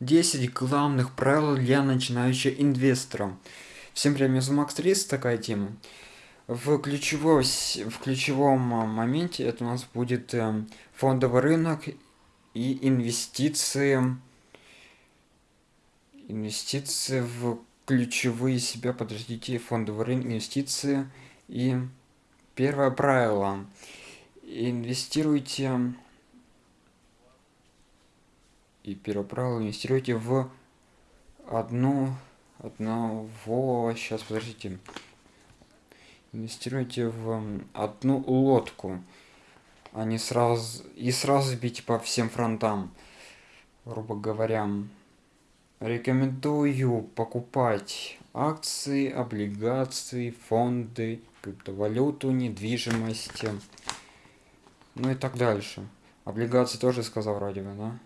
10 главных правил для начинающего инвестора. Всем привет, меня зовут Макс Трис, такая тема. В, ключевой, в ключевом моменте это у нас будет э, фондовый рынок и инвестиции. Инвестиции в ключевые себя, подождите, фондовый рынок, инвестиции. И первое правило. Инвестируйте и первое правило инвестируйте в одну одного сейчас подождите. Инвестируйте в одну лодку а не сразу и сразу бить по всем фронтам грубо говоря. Рекомендую покупать акции облигации фонды криптовалюту недвижимость ну и так дальше. Облигации тоже сказал вроде бы да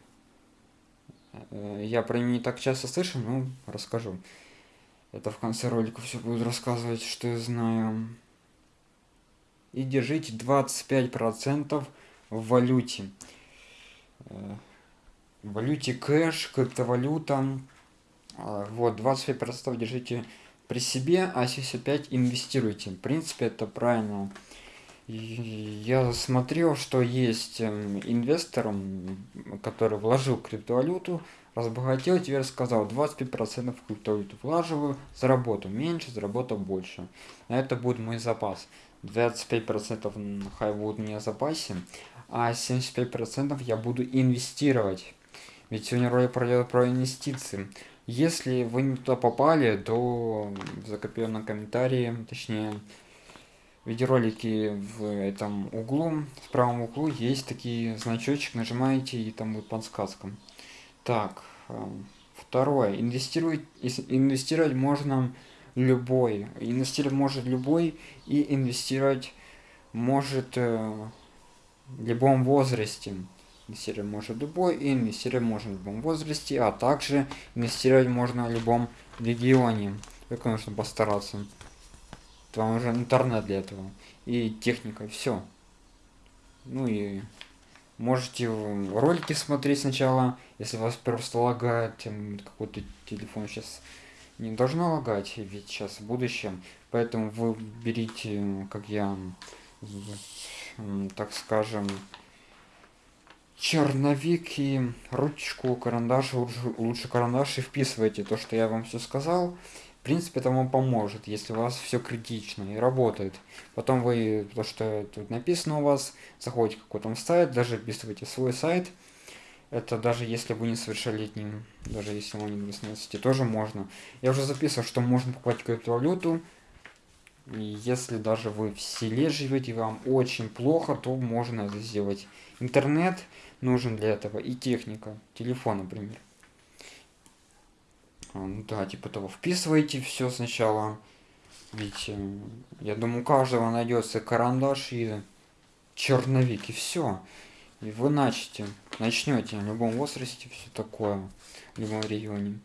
я про не так часто слышу, но расскажу. Это в конце ролика все буду рассказывать, что я знаю. И держите 25% в валюте. Э, в валюте кэш, криптовалюта. А, вот, 25% держите при себе, а 75 инвестируйте. В принципе, это правильно я смотрел, что есть эм, инвестор, который вложил криптовалюту, разбогател, теперь сказал 25% в криптовалюту влаживаю, заработал меньше, заработал больше. Это будет мой запас. 25% хай будет не в запасе, а 75% я буду инвестировать. Ведь сегодня ролик про, про инвестиции. Если вы не туда попали, то в закрепленном комментарии, точнее, видеоролики в этом углу, в правом углу есть такие значочек, нажимаете и там будет подсказка. Так, эм, второе, инвестировать, инвестировать можно любой, инвестировать может любой и инвестировать может э, в любом возрасте. Инвестировать может любой и инвестировать можно в любом возрасте, а также инвестировать можно в любом регионе. Только нужно постараться. Там уже интернет для этого. И техника, все. Ну и можете ролики смотреть сначала, если вас просто лагает какой-то телефон сейчас не должно лагать, ведь сейчас в будущем. Поэтому вы берите, как я, так скажем, черновик и ручку, карандаш, лучше, лучше карандаш и вписывайте то, что я вам все сказал принципе, это вам поможет, если у вас все критично и работает. Потом вы, то, что тут написано у вас, заходите в какой-то сайт, даже вписываете свой сайт. Это даже если вы не совершеннолетним, даже если вам не 18, тоже можно. Я уже записывал, что можно покупать криптовалюту. И если даже вы в селе живете, вам очень плохо, то можно это сделать. Интернет нужен для этого и техника, телефон, например. А, ну да, типа того, вписывайте все сначала. Ведь, э, я думаю, у каждого найдется карандаш и черновик, и все. И вы начнете, начнете в любом возрасте все такое, в любом регионе.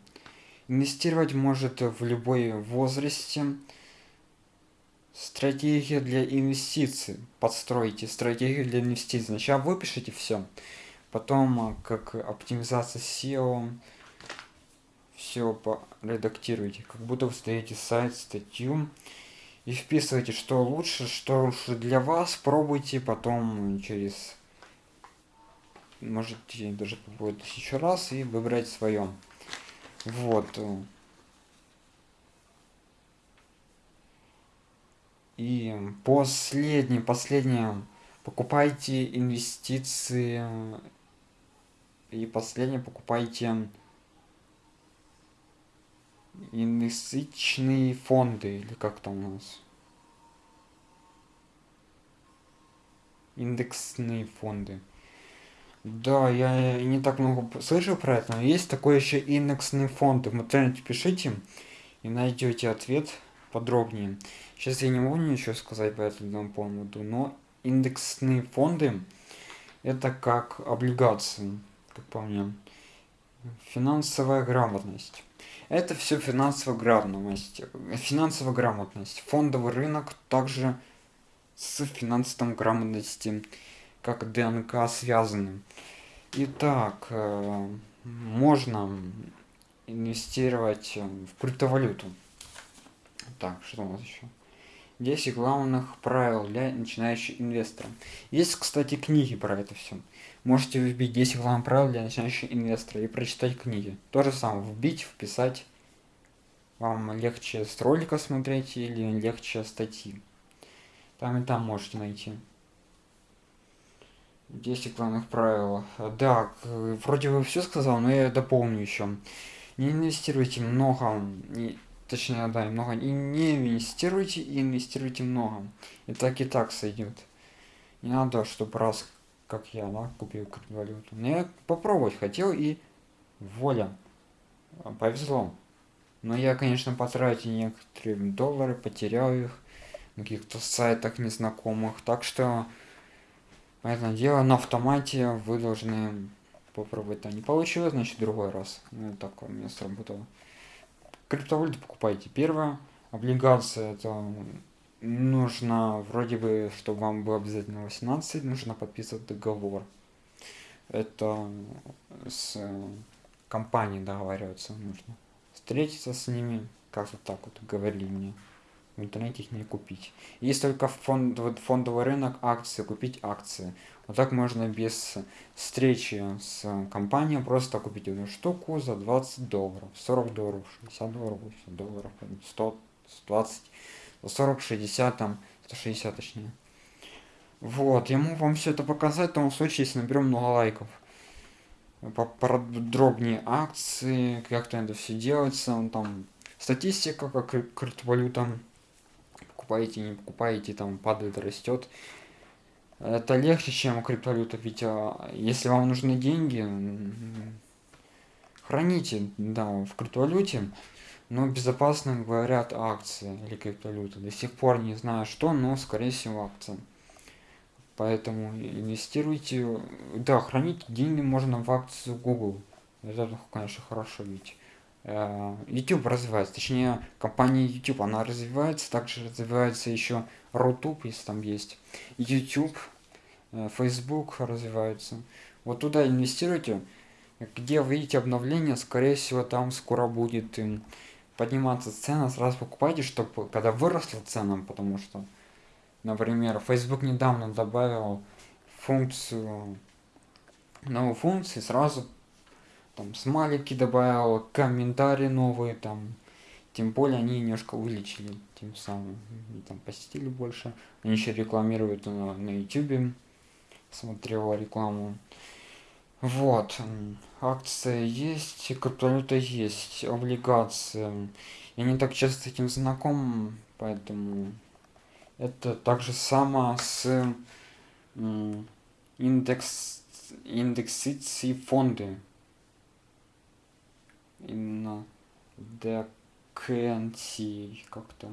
Инвестировать может в любой возрасте. Стратегия для инвестиций. Подстройте стратегию для инвестиций. Сначала выпишите все. Потом, как оптимизация SEO, все редактируйте, как будто вы создаете сайт, статью и вписывайте, что лучше, что лучше для вас, пробуйте потом через можете даже попробовать тысячу раз и выбрать свое. Вот. И последнее, последнее, покупайте инвестиции и последнее покупайте инвестиционные фонды, или как там у нас? Индексные фонды. Да, я не так много слышал про это, но есть такой еще индексные фонды. В интернете пишите и найдете ответ подробнее. Сейчас я не могу ничего сказать по этому поводу, но индексные фонды это как облигации, как по мне. Финансовая грамотность. Это все финансовая грамотность. Финансовая грамотность. Фондовый рынок также с финансовой грамотностью, как ДНК связаны. Итак, э, можно инвестировать в криптовалюту. Так, что у нас еще? 10 главных правил для начинающих инвестора. Есть, кстати, книги про это все. Можете вбить 10 главных правил для начинающих инвестора и прочитать книги. То же самое, вбить, вписать. Вам легче с ролика смотреть или легче статьи. Там и там можете найти. 10 главных правил. Да, вроде бы все сказал, но я дополню еще. Не инвестируйте много, не, точнее, да, много, и не инвестируйте, и инвестируйте много. И так и так сойдет. Не надо, чтобы раз, как я, да, купил криптовалюту. Но я попробовать хотел, и воля. Повезло. Но я, конечно, потратил некоторые доллары, потерял их на каких-то сайтах незнакомых. Так что это дело на автомате вы должны попробовать. Да, не получилось, значит, другой раз. Ну, так у меня сработало. Криптовалюту покупайте. Первое, облигация, это нужно, вроде бы, чтобы вам было обязательно 18, нужно подписывать договор. Это с компанией договариваться нужно. Встретиться с ними, как-то так вот говорили мне в интернете их не купить. Есть только фонд, фондовый рынок акции, купить акции. Вот так можно без встречи с компанией просто купить одну штуку за 20 долларов, 40 долларов, 60 долларов, 80 долларов, 100, 120, 40, 60, там, 160 точнее. Вот, я могу вам все это показать в том случае, если наберем много лайков. Подробнее акции, как то это все делается, там статистика, как криптовалюта покупаете, не покупаете, там падает, растет. Это легче, чем криптовалюта, ведь а, если вам нужны деньги, храните, да, в криптовалюте, но безопасно говорят акции или криптовалюта. До сих пор не знаю что, но скорее всего акции. Поэтому инвестируйте, да, хранить деньги можно в акцию Google. Это, конечно, хорошо, ведь Э, YouTube развивается, точнее компания YouTube, она развивается, также развивается еще Рутуб, если там есть, YouTube, э, Facebook развивается. Вот туда инвестируйте, где вы видите обновление, скорее всего там скоро будет подниматься цена, сразу покупайте, чтобы когда выросла цена, потому что, например, Facebook недавно добавил функцию, новую функцию, сразу там смайлики добавил, комментарии новые, там, тем более они немножко увеличили, тем самым, и там посетили больше. Они еще рекламируют на, на YouTube, смотрел рекламу. Вот, акция есть, криптовалюта есть, облигации. Я не так часто с этим знаком, поэтому это также само с индекс индексации фонды. Именно декенси как-то.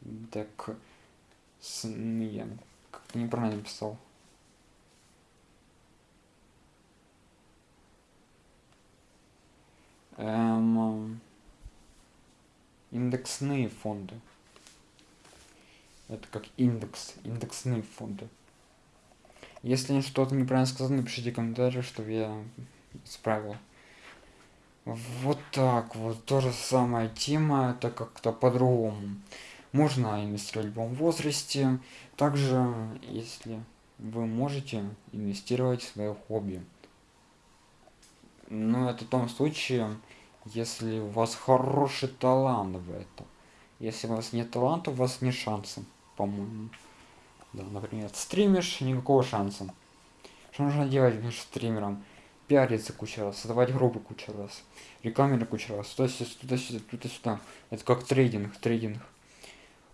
Дек как-то неправильно написал индексные фонды это как индекс индексные фонды если что-то неправильно сказано напишите комментарий чтобы я исправил. Вот так вот, то же самая тема, это как-то по-другому. Можно инвестировать в любом возрасте. Также, если вы можете инвестировать в свое хобби. Но это в том случае, если у вас хороший талант в этом. Если у вас нет таланта, у вас нет шанса, по-моему. Да, например, стримишь, никакого шанса. Что нужно делать между стримером? пиариться кучу раз, создавать группы кучу раз, рекламировать кучу раз, туда-сюда, туда-сюда, туда-сюда. Это как трейдинг, трейдинг.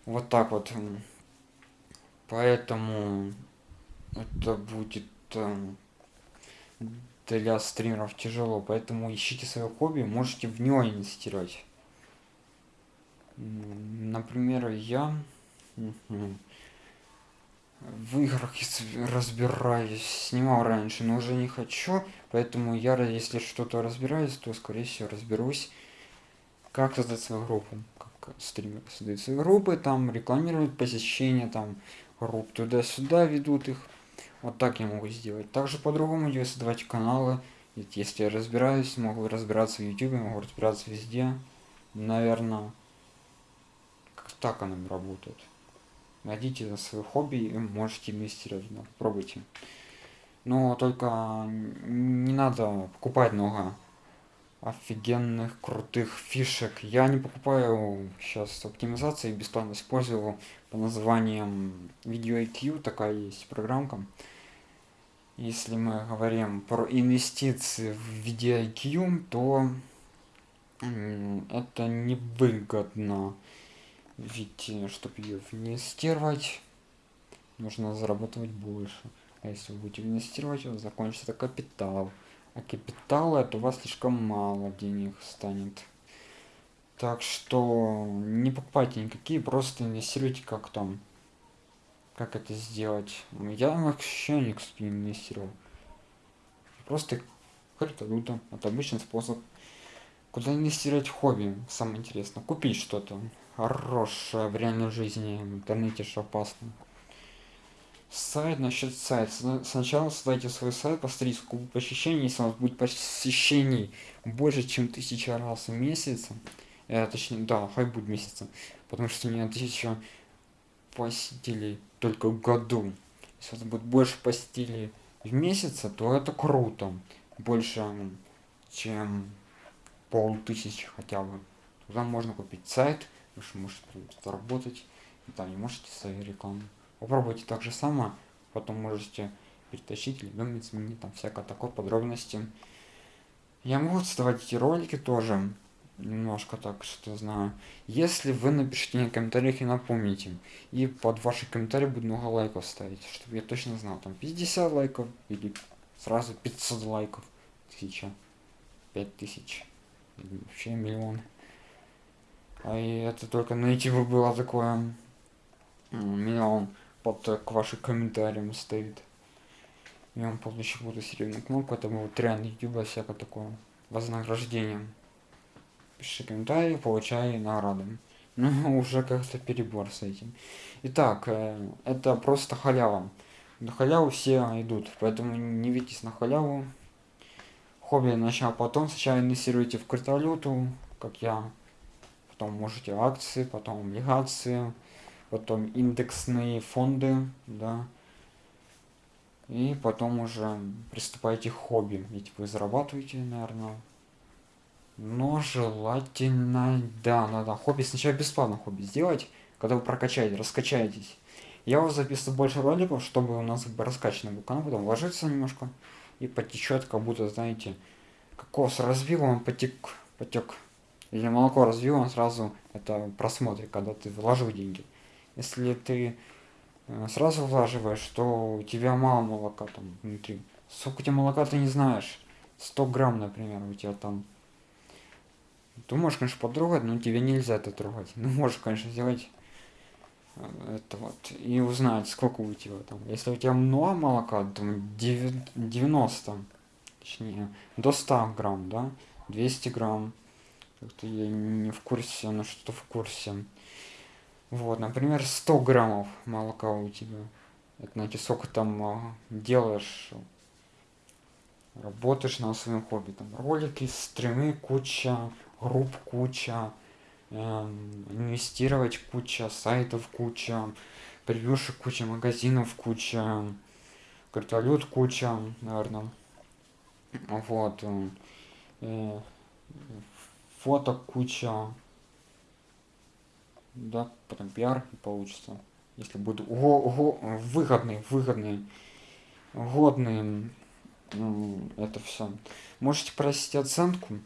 Вот так вот. Поэтому это будет эм, для стримеров тяжело, поэтому ищите свое хобби, можете в него инвестировать. Например, я в играх разбираюсь, снимал раньше, но уже не хочу, поэтому я, если что-то разбираюсь, то, скорее всего, разберусь, как создать свою группу, как стример создает свои группы, там рекламируют посещение, там групп туда-сюда ведут их, Вот так я могу сделать. Также по-другому я создавать каналы. Ведь если я разбираюсь, могу разбираться в YouTube, могу разбираться везде. Наверное, как так оно работает. Найдите свое хобби и можете инвестировать. Да, попробуйте. Но только не надо покупать много офигенных крутых фишек. Я не покупаю сейчас оптимизации, бесплатно использую по названием Video IQ, такая есть программка. Если мы говорим про инвестиции в Video IQ, то это невыгодно. Ведь, э, чтобы ее инвестировать, нужно зарабатывать больше. А если вы будете инвестировать, у вас закончится капитал. А капитала это у вас слишком мало денег станет. Так что не покупайте никакие, просто инвестируйте как там. Как это сделать? Я вообще не инвестировал. Просто криптовалюта. Это обычный способ. Куда инвестировать в хобби? Самое интересное. Купить что-то хорошее в реальной жизни. В интернете что опасно. Сайт, насчет сайта. Сначала создайте свой сайт, посмотрите, сколько посещений. Если у вас будет посещений больше, чем тысяча раз в месяц, э, точнее, да, хай будет месяца, потому что у меня тысяча посетителей только в году. Если вас будет больше посетителей в месяц, то это круто. Больше, чем полтысячи хотя бы. Туда можно купить сайт, вы можете заработать, и там не можете свою рекламу. Попробуйте так же само, потом можете перетащить, любимец сменить, там всякое такое, подробности. Я могу создавать эти ролики тоже, немножко так, что знаю. Если вы напишите мне в комментариях и напомните, и под ваши комментарии будет много лайков ставить, чтобы я точно знал, там 50 лайков или сразу 500 лайков, тысяча, 5000, вообще миллион. А и это только на YouTube было такое миллион под э, к вашим комментариям стоит. Я вам полностью буду серьезную кнопку, это будет тренд YouTube, всякое такое вознаграждение. Пиши комментарии, получай награды. Ну, уже как-то перебор с этим. Итак, э, это просто халява. На халяву все идут, поэтому не ведитесь на халяву. Хобби начал потом, сначала инвестируйте в криптовалюту, как я. Потом можете акции, потом облигации потом индексные фонды, да, и потом уже приступайте к хобби, ведь вы зарабатываете, наверное, но желательно, да, надо хобби, сначала бесплатно хобби сделать, когда вы прокачаете, раскачаетесь. Я вас записываю больше роликов, чтобы у нас раскачанный был канал, потом ложится немножко и потечет, как будто, знаете, кокос развил, он потек, потек. Или молоко развил, он сразу это просмотре, когда ты вложил деньги. Если ты э, сразу влаживаешь, то у тебя мало молока там внутри. Сколько у тебя молока ты не знаешь. 100 грамм, например, у тебя там. Ты можешь, конечно, потрогать, но тебе нельзя это трогать. Ну, можешь, конечно, сделать э, это вот и узнать, сколько у тебя там. Если у тебя много молока, там 90, точнее, до 100 грамм, да, 200 грамм. Как-то я не в курсе, но что-то в курсе. Вот, например, 100 граммов молока у тебя. Это значит, сколько там а, делаешь, работаешь на своем хобби. Там ролики, стримы, куча, групп куча, эм, инвестировать куча, сайтов куча, превьюшек куча, магазинов куча, криптовалют куча, наверное. Вот. Э, э фоток куча, да, потом пиар и получится. Если буду ого, ого, выгодный, выгодный, годный, это все. Можете просить оценку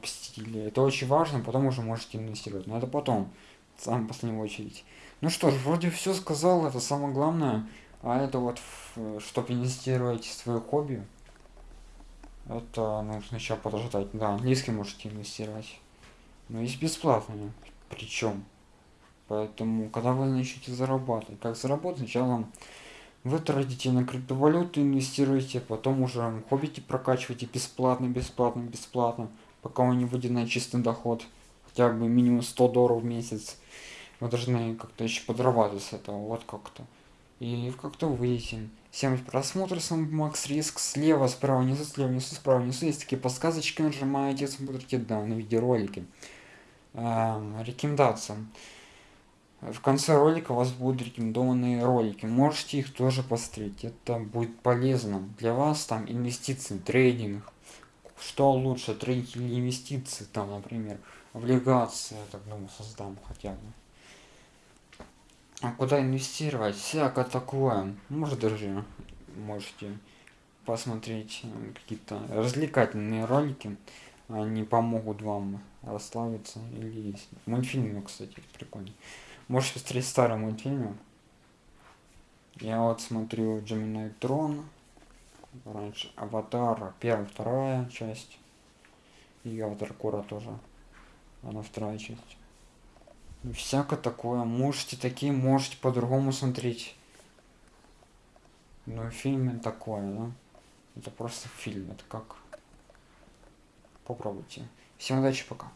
посетителей. Это очень важно, потом уже можете инвестировать. Но это потом, в самой последней очередь. Ну что ж, вроде все сказал, это самое главное. А это вот, чтобы инвестировать в свое хобби, это нужно еще подождать. Да, английский можете инвестировать. Но есть бесплатные. Причем. Поэтому, когда вы начнете зарабатывать, как заработать, сначала вы тратите на криптовалюту, инвестируете, потом уже хоббите прокачиваете бесплатно, бесплатно, бесплатно, пока он не выйдет на чистый доход, хотя бы минимум 100 долларов в месяц. Вы должны как-то еще подрабатывать с этого, вот как-то. И как-то выйти. Всем просмотр, с Макс Риск. Слева, справа, внизу, слева, внизу, справа, внизу. Есть такие подсказочки, нажимаете, смотрите данные видеоролики. Эм, рекомендация. В конце ролика у вас будут рекомендованные ролики. Можете их тоже посмотреть. Это будет полезно для вас. Там инвестиции, трейдинг. Что лучше, трейдинг или инвестиции? Там, например, облигации, я так думаю, создам хотя бы. А куда инвестировать? Всякое такое. Может даже можете посмотреть э, какие-то развлекательные ролики. Они помогут вам расслабиться. Или мультфильмы, кстати, прикольно. Можете посмотреть старые мультфильмы. Я вот смотрю Gemini Tron. Раньше. Аватар, первая, вторая часть. И Аватар Кора тоже. Она вторая часть. Всякое такое. Можете такие можете по-другому смотреть. Но фильме такое да? это просто фильм. Это как? Попробуйте. Всем удачи пока